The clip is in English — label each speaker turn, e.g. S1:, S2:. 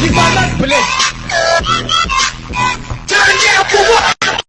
S1: You cannot bless.